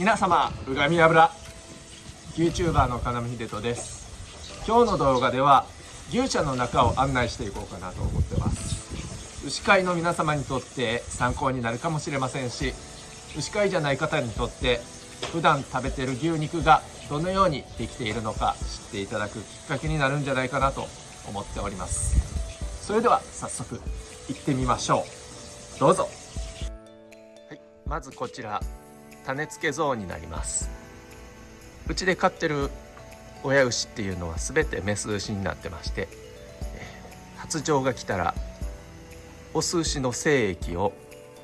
皆様うがみ油。YouTuber の金見秀人です。今日の動画では牛舎の中を案内していこうかなと思ってます。牛飼いの皆様にとって参考になるかもしれませんし牛飼いじゃない方にとって普段食べてる牛肉がどのようにできているのか知っていただくきっかけになるんじゃないかなと思っております。それでは早速行ってみましょう。どうぞ。はいまずこちら。種付けゾーンになります。うちで飼ってる親牛っていうのは全てメス牛になってまして発情が来たらオス牛の精液を、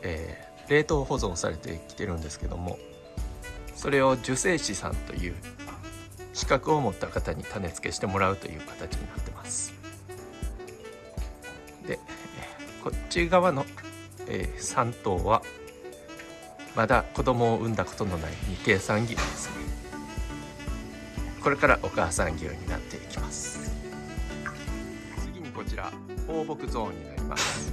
えー、冷凍保存されてきてるんですけどもそれを受精師さんという資格を持った方に種付けしてもらうという形になってます。でこっち側の、えー、3頭はまだ子供を産んだことのない未計算牛です。ねこれからお母さん牛になっていきます。次にこちら放牧ゾーンになります。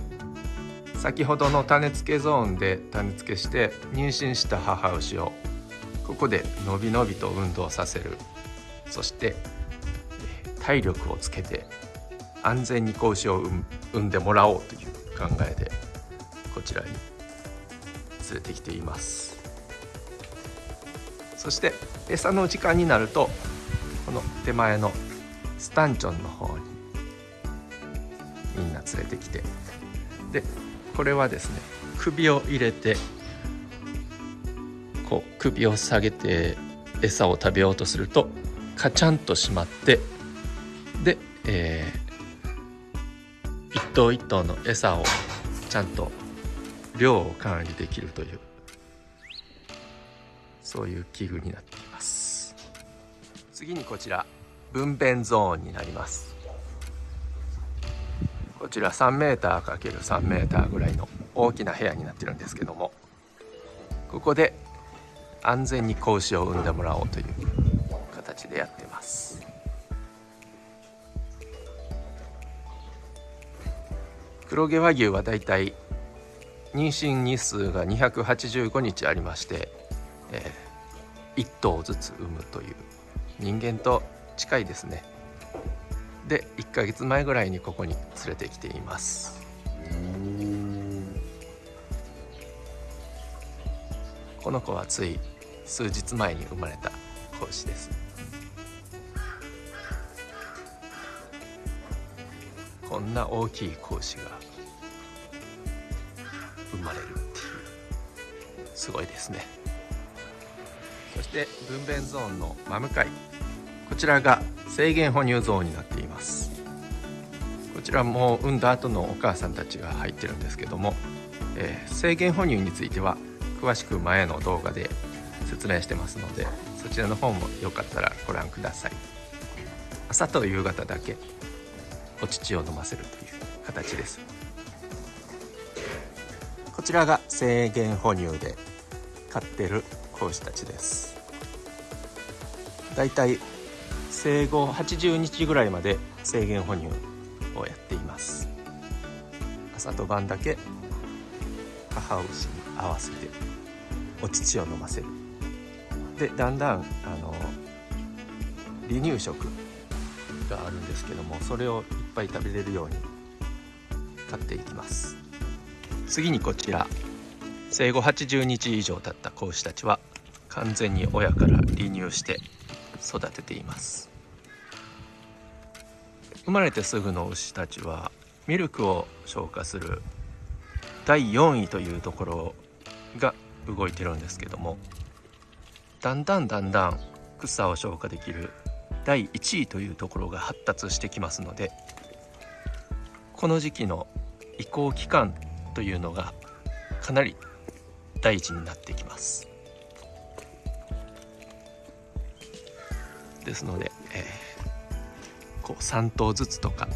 先ほどの種付けゾーンで種付けして妊娠した母牛をここでのびのびと運動させる。そして体力をつけて安全に子牛を産んでもらおうという考えでこちらに連れてきています。そして餌の時間になるとこの手前のスタンチョンの方にみんな連れてきてでこれはですね首を入れてこう首を下げて餌を食べようとするとカチャンと閉まってで、えー、一頭一頭の餌をちゃんと量を管理できるというそういう器具になっています。次にこちら分娩ゾーンになります。こちら 3m×3m ぐらいの大きな部屋になってるんですけどもここで安全に子牛を産んでもらおうという形でやってます。黒毛和牛はだいたい妊娠日数が285日ありまして、えー、1頭ずつ産むという人間と近いですね。で1ヶ月前ぐらいにここに連れてきています。この子はつい数日前に生まれた子牛です。こんな大きい子牛が生まれるっていう。すごいですね。そして分娩ゾーンの真向かい。こちらが制限哺乳ゾーンになっています。こちらも産んだ後のお母さんたちが入ってるんですけども、えー、制限哺乳については詳しく前の動画で説明してますのでそちらの方もよかったらご覧ください。朝と夕方だけお乳を飲ませるという形です。こちらが制限哺乳で飼ってる子牛たちです。だいたい生後80日ぐらいまで制限哺乳をやっています。朝と晩だけ母牛に合わせてお乳を飲ませる。でだんだんあの離乳食があるんですけどもそれをいっぱい食べれるように買っていきます。次にこちら。生後80日以上経った子牛たちは完全に親から離乳して育てています。生まれてすぐの牛たちはミルクを消化する第4位というところが動いてるんですけどもだんだんだんだん草を消化できる第1位というところが発達してきますのでこの時期の移行期間というのがかなり大事になってきます。ですので、えー、こう3頭ずつとか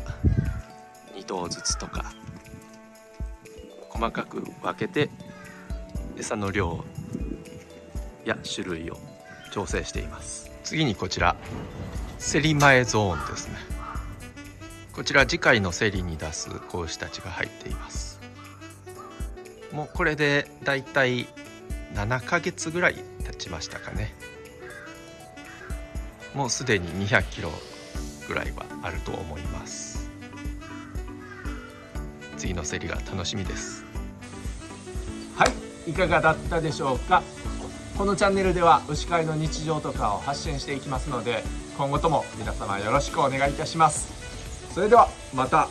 2頭ずつとか細かく分けて餌の量や種類を調整しています。次にこちら競り前ゾーンですね。こちら次回の競りに出す子牛たちが入っています。もうこれでだいたい7ヶ月ぐらい経ちましたかね。もうすでに200キロぐらいはあると思います。次の競りが楽しみです。はいいかがだったでしょうか。このチャンネルでは牛飼いの日常とかを発信していきますので今後とも皆様よろしくお願いいたします。それではまた。